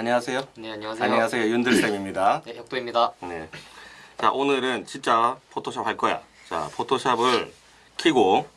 안녕하세요. 네 안녕하세요. 안녕하세요. 윤들쌤입니다. 네 혁도입니다. 네. 자, 오늘은 진짜 포토샵 할 거야. 자, 포토샵을 키고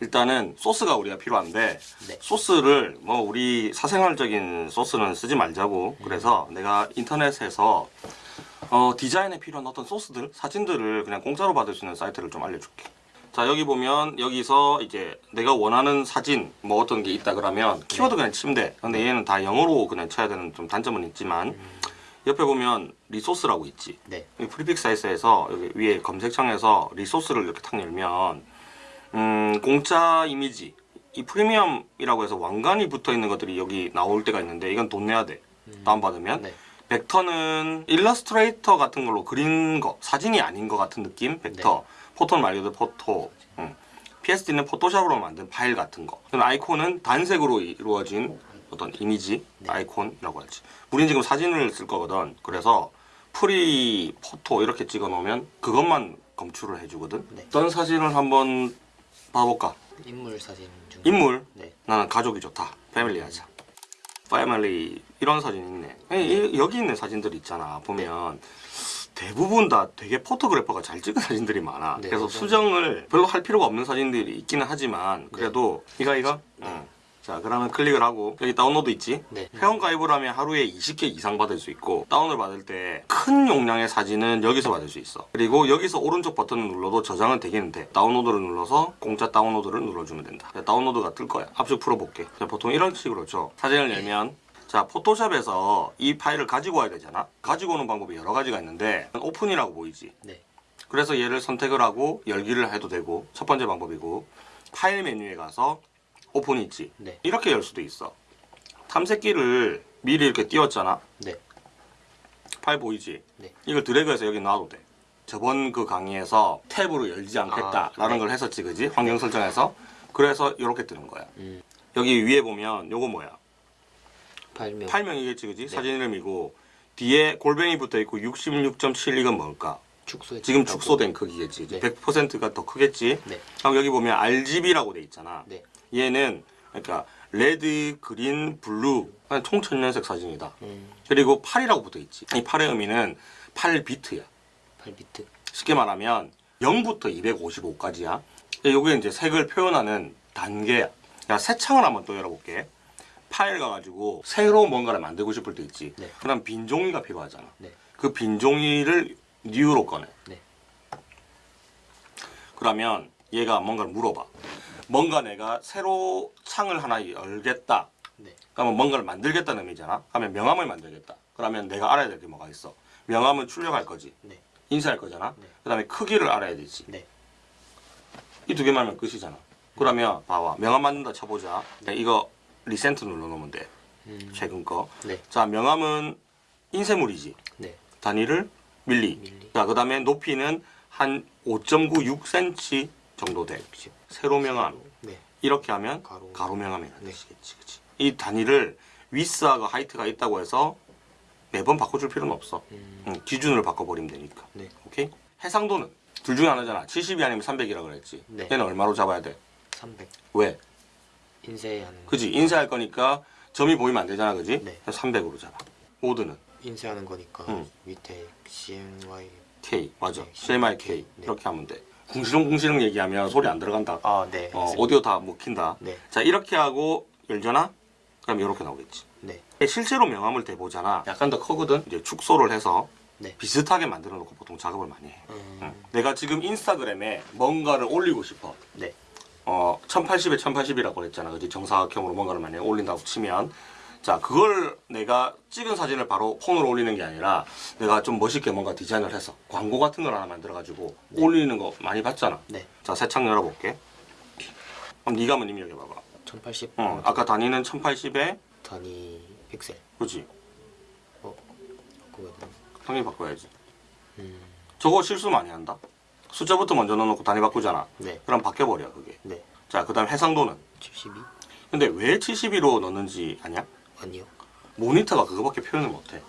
일단은 소스가 우리가 필요한데 네. 소스를 뭐 우리 사생활적인 소스는 쓰지 말자고 그래서 내가 인터넷에서 어, 디자인에 필요한 어떤 소스들, 사진들을 그냥 공짜로 받을 수 있는 사이트를 좀 알려줄게. 자 여기 보면 여기서 이제 내가 원하는 사진 뭐 어떤 게 있다 그러면 키워드 그냥 치면 돼. 근데 얘는 다 영어로 그냥 쳐야 되는 좀 단점은 있지만 옆에 보면 resource라고 있지. 네. 이 Freepik 사이트에서 여기 위에 검색창에서 resource를 이렇게 탁 열면 음, 공짜 이미지 이 프리미엄이라고 해서 왕관이 붙어 있는 것들이 여기 나올 때가 있는데 이건 돈 내야 돼. 다운받으면. 네. 벡터는 일러스트레이터 같은 걸로 그린 거 사진이 아닌 것 같은 느낌 벡터 photo는 말 그대로 photo 음. PSD는 포토샵으로 만든 파일 같은 거 아이콘은 단색으로 이루어진 어떤 이미지 아이콘이라고 할지 우린 지금 사진을 쓸 거거든 그래서 free photo 이렇게 찍어 놓으면 그것만 검출을 해주거든 네. 어떤 사진을 한번 봐볼까 인물 사진 중. 인물 네. 나는 가족이 좋다. family 하자. family 이런 사진 있네. 이- 여기 있는 사진들 있잖아. 보면 대부분 다 되게 photographer가 잘 찍은 사진들이 많아. 네, 그래서 맞아요. 수정을 별로 할 필요가 없는 사진들이 있기는 하지만 그래도 이거 이거. 응. 자 그러면 클릭을 하고 여기 다운로드 있지? 네. 회원 가입을 하면 하루에 20개 이상 받을 수 있고 다운을 받을 때 큰 용량의 사진은 여기서 받을 수 있어 그리고 여기서 오른쪽 버튼을 눌러도 저장은 되겠는데 다운로드를 눌러서 공짜 다운로드를 눌러주면 된다 자, 다운로드가 뜰 거야 압축 풀어볼게 자, 보통 이런 식으로 죠 사진을 열면 자 포토샵에서 이 파일을 가지고 와야 되잖아 가지고 오는 방법이 여러 가지가 있는데 open이라고 보이지 네. 그래서 얘를 선택을 하고 열기를 해도 되고 첫 번째 방법이고 파일 메뉴에 가서 오픈이 있지 네. 이렇게 열 수도 있어 탐색기를 미리 이렇게 띄웠잖아 네. 파일 보이지 네. 이걸 드래그해서 여기 놔도 돼 저번 그 강의에서 탭으로 열지 않겠다라는 아, 네. 걸 했었지 그지 환경 설정에서 그래서 이렇게 뜨는 거야 음. 여기 위에 보면 요거 뭐야 파일명. 파일명이겠지 그지 네. 사진 이름이고 뒤에 골뱅이 붙어 있고 66.7 이건 뭘까 축소해. 지금 축소된 크기겠지 네. 100%가 더 크겠지 네. 그럼 여기 보면 RGB라고 돼 있잖아 네. 얘는 그러니까 red, green, blue 그냥 총천연색 사진이다. 음. 그리고 8이라고 붙어 있지. 이 8의 의미는 8비트야. 8비트. 쉽게 말하면 0부터 255까지야. 요게 이제 색을 표현하는 단계야. 야, 새 창을 한번 또 열어볼게. 파일 가가지고 새로 뭔가를 만들고 싶을 때 있지. 네. 그럼 빈 종이가 필요하잖아. 네. 그 빈 종이를 뉴로 꺼내. 네. 그러면 얘가 뭔가를 물어봐. 뭔가 내가 새로 창을 하나 열겠다. 네. 그러면 뭔가를 만들겠다는 의미잖아. 그러면 명함을 만들겠다. 그러면 내가 알아야 될 게 뭐가 있어? 명함은 출력할 거지. 네. 인쇄할 거잖아. 네. 그다음에 크기를 알아야 되지. 네. 이두 개만 하면 끝이잖아. 그러면 봐봐. 명함 만든다 쳐보자. 네, 이거 리센트 눌러놓으면 돼. 음. 최근 거. 네. 자, 명함은 인쇄물이지. 네. 단위를 밀리. 밀리. 자, 그 다음에 높이는 한 5.96cm 정도 돼. 세로 명함. 네. 이렇게 하면 가로. 가로, 명함이라는 네. 뜻이겠지. 그치? 이 단위를 위스하고 하이트가 있다고 해서 매번 바꿔줄 필요는 없어. 음. 응, 기준을 바꿔버리면 되니까. 네. 오케이? 해상도는 둘 중에 하나잖아. 70이 아니면 300이라 그랬지. 네. 얘는 얼마로 잡아야 돼? 300. 왜? 인쇄하는. 그지? 인쇄할 거니까 점이 보이면 안 되잖아. 그지? 네. 300으로 잡아. 모드는 인쇄하는 거니까 음. 밑에 CMY. K. 맞아. 네, CMYK. 네. 이렇게 하면 돼. 궁시렁궁시렁 얘기하면 소리 안 들어간다. 아 네. 어. 오디오 다 먹힌다. 네. 자, 이렇게 하고 열잖아? 그럼 이렇게 나오겠지. 네. 실제로 명함을 대보잖아. 약간 더 크거든. 이제 축소를 해서 네. 비슷하게 만들어 놓고 보통 작업을 많이 해. 음. 응. 내가 지금 인스타그램에 뭔가를 올리고 싶어. 네. 어, 1080에 1080이라고 그랬잖아. 그지? 정사각형으로 뭔가를 만약에 올린다고 치면. 자, 그걸 내가 찍은 사진을 바로 폰으로 올리는 게 아니라 내가 좀 멋있게 뭔가 디자인을 해서 광고 같은 걸 하나 만들어 가지고 올리는 거 많이 봤잖아. 네. 자, 새 창 열어볼게. 그럼 네가 한번 입력해 봐봐. 1080. 어, 아까 단위는 1080에, 단위 픽셀. 그지? 어. 그거 당연히 바꿔야지. 음. 저거 실수 많이 한다. 숫자부터 먼저 넣어놓고 단위 바꾸잖아. 네. 그럼 바뀌어버려, 그게. 네. 자, 그 다음 해상도는? 72? 근데 왜 72로 넣는지 아냐? 아니요. 모니터가 그거밖에 표현을 못해.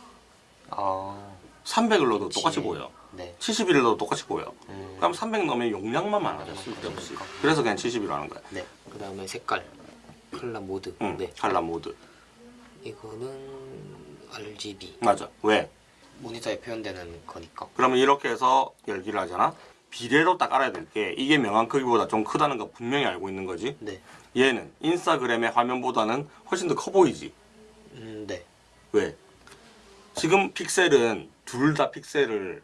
아. 300을 넣어도 그치. 똑같이 보여. 네. 71을 넣어도 똑같이 보여. 음. 그럼 300 넣으면 용량만 많아져, 쓸데없이. 그래서 그냥 71로 하는 거야. 네. 그 다음에 색깔. 컬러 모드. 응, 네. 칼라 모드. 이거는 RGB 맞아. 왜? 모니터에 표현되는 거니까. 그러면 이렇게 해서 열기를 하잖아. 비례로 딱 알아야 될 게 이게 명암 크기보다 좀 크다는 거 분명히 알고 있는 거지. 네. 얘는 인스타그램의 화면보다는 훨씬 더 커 보이지. 음, 네. 왜? 지금 픽셀은 둘 다 픽셀을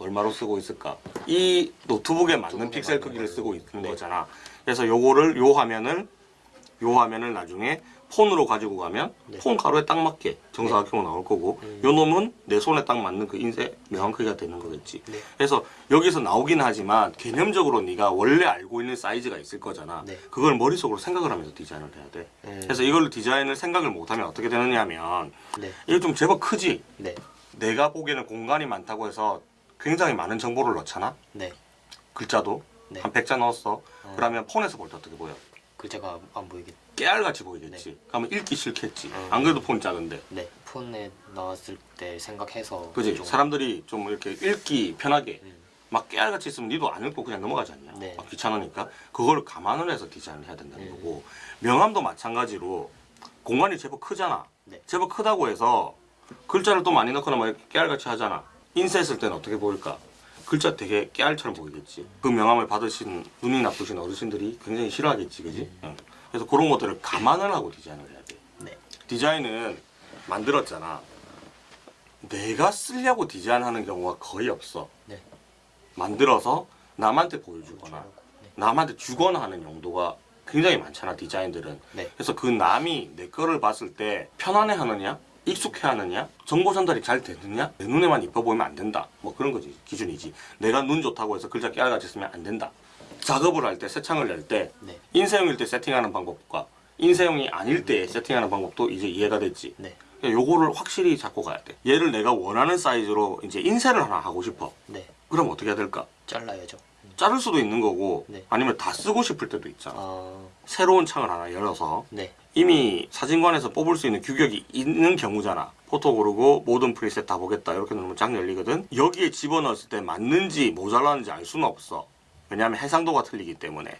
얼마로 쓰고 있을까? 이 노트북에 맞는 픽셀 크기를. 쓰고 있는 네. 거잖아. 그래서 요거를 요 화면을 요 화면을 나중에 폰으로 가지고 가면 네. 폰 가로에 딱 맞게 정사각형으로 나올 거고 음. 요 놈은 내 손에 딱 맞는 그 인쇄 명암 크기가 되는 거겠지. 네. 그래서 여기서 나오긴 하지만 개념적으로 네가 원래 알고 있는 사이즈가 있을 거잖아. 네. 그걸 머릿속으로 생각을 하면서 디자인을 해야 돼. 음. 그래서 이걸로 디자인을 생각을 못하면 어떻게 되느냐 하면 네. 이거 좀 제법 크지? 네. 내가 보기에는 공간이 많다고 해서 굉장히 많은 정보를 넣잖아? 네. 글자도 네. 한 100자 넣었어. 어. 그러면 폰에서 볼 때 어떻게 보여? 글자가 안 보이겠. 깨알같이 보이겠지. 그러면 읽기 싫겠지. 어. 안 그래도 폰이 작은데. 네. 폰에 나왔을 때 생각해서. 그지? 좀- 사람들이 좀 이렇게 읽기 편하게 음. 막 깨알같이 있으면 니도 안 읽고 그냥 넘어가지 않냐? 네. 막 귀찮으니까 그걸 감안을 해서 디자인을 해야 된다는 음. 거고 명함도 마찬가지로 공간이 제법 크잖아. 네. 제법 크다고 해서 글자를 또 많이 넣거나 막 깨알같이 하잖아. 인쇄했을 때는 어떻게 보일까? 글자 되게 깨알처럼 보이겠지. 그 명함을 받으신 눈이 나쁘신 어르신들이 굉장히 싫어하겠지, 그지? 응. 그래서 그런 것들을 감안을 하고 디자인을 해야 돼. 네. 디자인은 만들었잖아. 내가 쓰려고 디자인하는 경우가 거의 없어. 네. 만들어서 남한테 보여주거나 네. 남한테 주거나 하는 용도가 굉장히 많잖아 디자인들은 네. 그래서 그 남이 내 거를 봤을 때 편안해 하느냐 익숙해 하느냐 정보 전달이 잘 되느냐 내 눈에만 이뻐 보이면 안 된다 뭐 그런 거지 기준이지 내가 눈 좋다고 해서 글자 깨알같이 쓰면 안 된다 작업을 할때 새창을 낼때 네. 인쇄용일 때 세팅하는 방법과 인쇄용이 아닐 때 세팅하는 방법도 이제 이해가 됐지 네. 그러니까 요거를 확실히 잡고 가야 돼 얘를 내가 원하는 사이즈로 이제 인쇄를 하나 하고 싶어 네. 그럼 어떻게 해야 될까 잘라야죠. 자를 수도 있는 거고 네. 아니면 다 쓰고 싶을 때도 있잖아 아. 새로운 창을 하나 열어서 네. 이미 사진관에서 뽑을 수 있는 규격이 있는 경우잖아 포토 고르고 모든 프리셋 다 보겠다 이렇게 누르면 쫙 열리거든 여기에 집어넣었을 때 맞는지 모자라는지 알 수는 없어 왜냐하면 해상도가 틀리기 때문에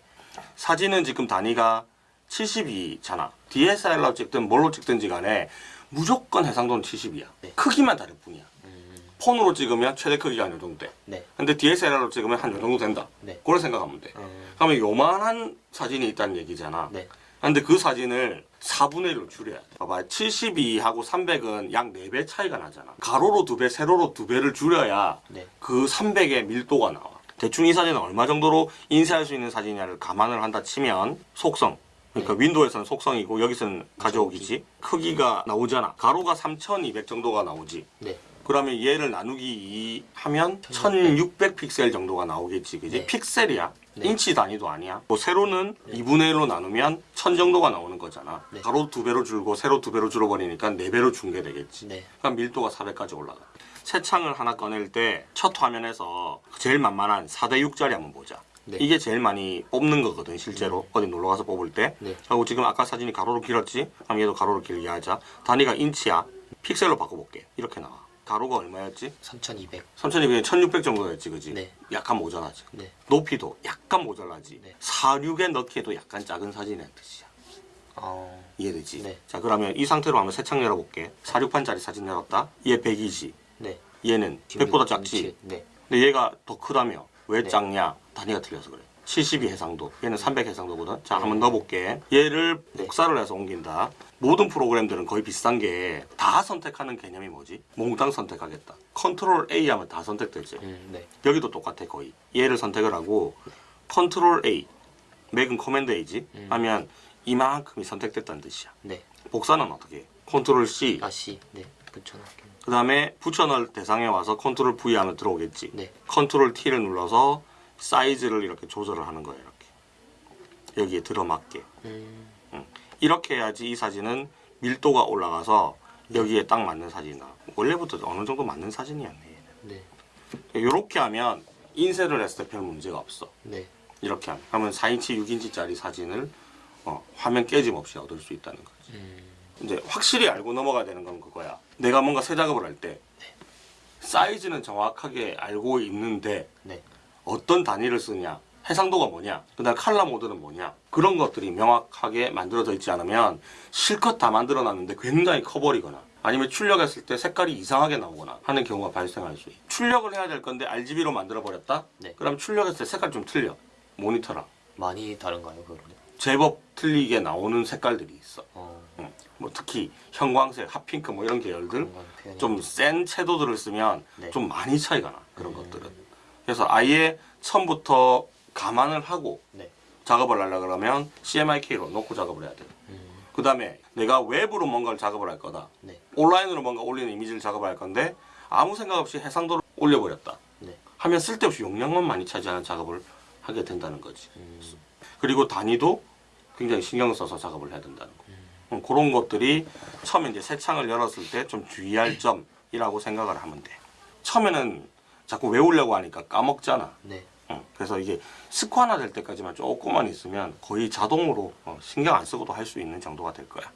사진은 지금 단위가 72잖아 DSLR로 찍든 뭘로 찍든지 간에 무조건 해상도는 70이야 네. 크기만 다를 뿐이야 음. 폰으로 찍으면 최대 크기가 한 요 정도 돼 네. 근데 DSLR로 찍으면 한 요 정도 된다 네. 그걸 생각하면 돼 음. 그러면 요만한 사진이 있다는 얘기잖아. 네. 근데 그 사진을 4분의 1로 줄여야 돼. 봐봐. 72하고 300은 약 4배 차이가 나잖아. 가로로 2배, 세로로 2배를 줄여야 네. 그 300의 밀도가 나와. 대충 이 사진은 얼마 정도로 인쇄할 수 있는 사진이냐를 감안을 한다 치면 속성. 그러니까 윈도우에서는 속성이고 여기서는 가져오기지. 크기가 나오잖아. 가로가 3200 정도가 나오지. 네. 그러면 얘를 나누기 2 하면 1600 픽셀 정도가 나오겠지. 그지? 네. 픽셀이야. 네. 인치 단위도 아니야. 뭐 세로는 2분의 1로 나누면 1000 정도가 나오는 거잖아. 네. 가로 두 배로 줄고 세로 두 배로 줄어버리니까 네 배로 준 게 되겠지. 네. 그럼 밀도가 400까지 올라가. 새 창을 하나 꺼낼 때 첫 화면에서 제일 만만한 4대 6짜리 한번 보자. 네. 이게 제일 많이 뽑는 거거든 실제로 어디 놀러 가서 뽑을 때. 네. 하고 지금 아까 사진이 가로로 길었지? 그럼 얘도 가로로 길게 하자. 단위가 인치야. 픽셀로 바꿔볼게. 이렇게 나와. 가로가 얼마였지? 3200. 3200에 1600 정도였지, 그지? 네. 약간 모자라지. 네. 높이도 약간 모자라지. 네. 46에 넣기에도 약간 작은 사진이란 뜻이야. 어. 이해되지? 네. 자, 그러면 이 상태로 한번 새 창 열어볼게. 46판짜리 사진 열었다. 얘 100이지. 네. 얘는 100보다 작지. 네. 근데 얘가 더 크다며. 왜 네. 작냐? 단위가 틀려서 그래. 72 해상도. 얘는 300 해상도거든. 자, 한번 넣어볼게. 얘를 네. 복사를 해서 옮긴다. 모든 프로그램들은 거의 비슷한 게 다 선택하는 개념이 뭐지? 몽땅 선택하겠다. 컨트롤 A 하면 다 선택되지. 음, 네. 여기도 똑같아 거의. 얘를 선택을 하고 컨트롤 A, 맥은 command A지. 음. 하면 이만큼이 선택됐다는 뜻이야. 네. 복사는 어떻게 해? 컨트롤 C. 다시 네. 붙여놓을게요. 그 다음에 붙여넣을 대상에 와서 컨트롤 V 하면 들어오겠지. 네. 컨트롤 T를 눌러서 사이즈를 이렇게 조절을 하는 거예요. 이렇게. 여기에 들어맞게. 음. 이렇게 해야지 이 사진은 밀도가 올라가서 여기에 딱 맞는 사진이 나. 원래부터 어느 정도 맞는 사진이었네. 네. 이렇게 하면 인쇄를 했을 때 별 문제가 없어. 네. 이렇게 하면. 그러면 4인치, 6인치짜리 사진을 어, 화면 깨짐 없이 얻을 수 있다는 거지. 음. 이제 확실히 알고 넘어가야 되는 건 그거야. 내가 뭔가 새 작업을 할 때 사이즈는 정확하게 알고 있는데 네. 어떤 단위를 쓰냐 해상도가 뭐냐, 그다음 칼라 모드는 뭐냐 그런 것들이 명확하게 만들어져 있지 않으면 실컷 다 만들어 놨는데 굉장히 커버리거나 아니면 출력했을 때 색깔이 이상하게 나오거나 하는 경우가 발생할 수 있어요. 출력을 해야 될 건데 RGB로 만들어 버렸다. 네. 그럼 출력했을 때 색깔 좀 틀려. 모니터랑 많이 다른가요, 그거는? 제법 틀리게 나오는 색깔들이 있어. 어, 특히 형광색, 핫핑크 뭐 이런 계열들 좀 센 채도들을 쓰면 네. 좀 많이 차이가 나 그런 음. 것들은. 그래서 아예 처음부터 감안을 하고 네. 작업을 하려 그러면 CMYK로 놓고 작업을 해야 돼. 음, 그 다음에 내가 외부로 뭔가를 작업을 할 거다. 네. 온라인으로 뭔가 올리는 이미지를 작업을 할 건데 아무 생각 없이 해상도를 올려버렸다. 네. 하면 쓸데없이 용량만 많이 차지하는 작업을 하게 된다는 거지. 음, 그리고 단위도 굉장히 신경 써서 작업을 해야 된다는 거. 음, 그런 것들이 처음에 이제 새 창을 열었을 때 좀 주의할 점이라고 생각을 하면 돼. 처음에는 자꾸 외우려고 하니까 까먹잖아. 네. 응, 그래서 이게 습관화 될 때까지만 조금만 있으면 거의 자동으로 어, 신경 안 쓰고도 할 수 있는 정도가 될 거야.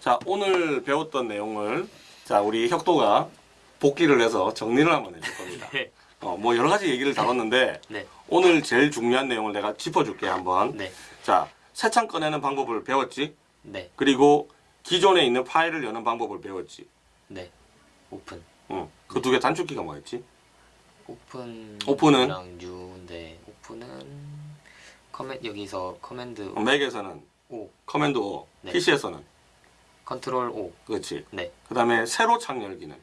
자, 오늘 배웠던 내용을 자, 우리 혁도가 복기를 해서 정리를 한번 해줄 겁니다. 네. 어, 뭐 여러 가지 얘기를 다뤘는데 네. 오늘 제일 중요한 내용을 내가 짚어줄게 한번. 네. 자, 새창 꺼내는 방법을 배웠지. 네. 그리고 기존에 있는 파일을 여는 방법을 배웠지. 네. 오픈. 응. 그 두 개 단축키가 뭐였지? open. open은? 랑 new인데 open은 comman 여기서 command 어, 맥에서는 O, command O, 네. PC에서는 컨트롤 O. 그렇지. 네. 그다음에 새로 창 열기는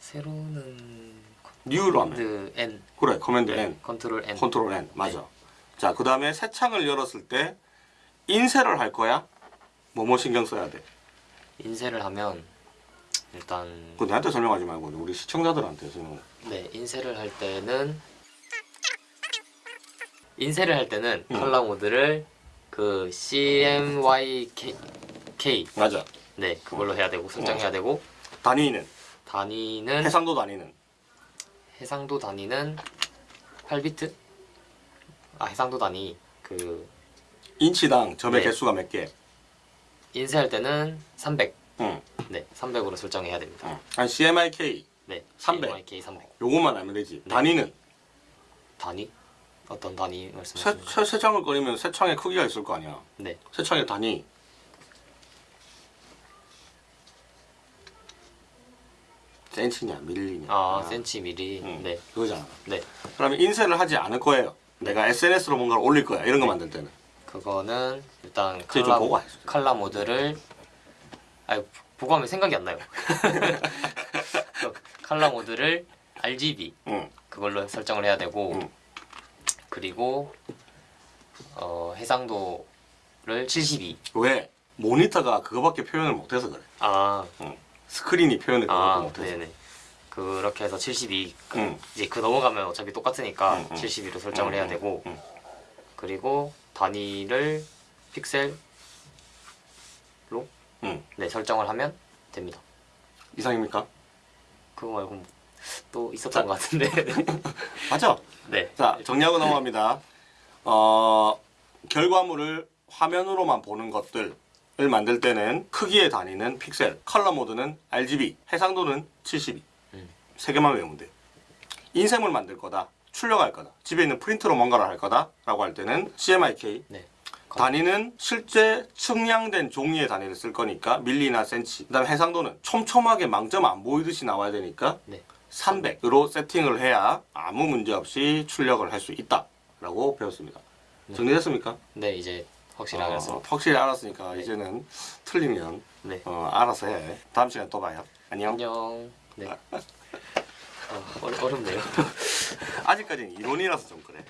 새로는 new로 하면 N. 그래 command 네. N 컨트롤 N. 컨트롤 N 맞아 자 그다음에 새 창을 열었을 때 인쇄를 할 거야? 뭐뭐 신경 써야 돼? 인쇄를 하면 일단 그거 내한테 설명하지 말고 우리 시청자들한테 설명 네 인쇄를 할 때는 인쇄를 할 때는 음. 컬러 모드를 그 CMYK K 맞아. 네 그걸로 해야 되고 설정해야 되고. 단위는. 단위는 해상도 단위는. 해상도 단위는 8비트? 아 해상도 단위 그 인치당 점의 네. 개수가 몇 개? 인쇄할 때는 300 응, 네 300으로 설정해야 됩니다 응. 한 CMYK 네 300. CMYK 300 요것만 알면 되지 네. 단위는 단위 어떤 단위 새, 말씀하시는 새, 새 창을 꺼내면 새 창의 크기가 있을 거 아니야 네새 창의 단위 센치냐 밀리냐 아, 센치 미리. 응, 네. 그거잖아 네. 그러면 인쇄를 하지 않을 거예요. 내가 SNS로 뭔가를 올릴 거야. 이런 거 만들 때는. 그거는 일단 칼라, 하세요. 칼라 모드를 아 보고 하면 생각이 안 나요. 그 칼라 모드를 RGB 응. 그걸로 설정을 해야 되고 응. 그리고 어, 해상도를 72. 왜? 모니터가 그거밖에 표현을 못해서 그래. 아, 응. 스크린이 표현을 아, 못해서. 네네. 그렇게 해서 72. 그 응. 이제 그 넘어가면 어차피 똑같으니까 응, 응. 72로 설정을 응, 해야 응, 되고 응. 그리고 단위를 픽셀로 응. 네 설정을 하면 됩니다. 이상입니까? 그거 말고 또 있었던 자. 것 같은데. 맞죠? 네. 자, 정리하고 넘어갑니다. 어, 결과물을 화면으로만 보는 것들 을 만들 때는 크기의 단위는 픽셀, 컬러 모드는 RGB, 해상도는 72. 음. 세 개만 외우면 돼. 인쇄물 만들 거다. 출력할 거다. 집에 있는 프린터로 뭔가를 할 거다 라고 할 때는 CMYK. 네. 단위는 실제 측량된 종이의 단위를 쓸 거니까 밀리나 센치. 그 다음에 해상도는 촘촘하게 망점 안 보이듯이 나와야 되니까 네. 300으로 세팅을 해야 아무 문제 없이 출력을 할 수 있다 라고 배웠습니다. 정리됐습니까? 네 이제 확실히 알았습니다. 어, 확실히 알았으니까 이제는 틀리면 네. 어, 알아서 해. 다음 시간에 또 봐요. 안녕. 안녕. 네. 아, 어렵, 어렵네요. 아직까지는 이론이라서 좀 그래.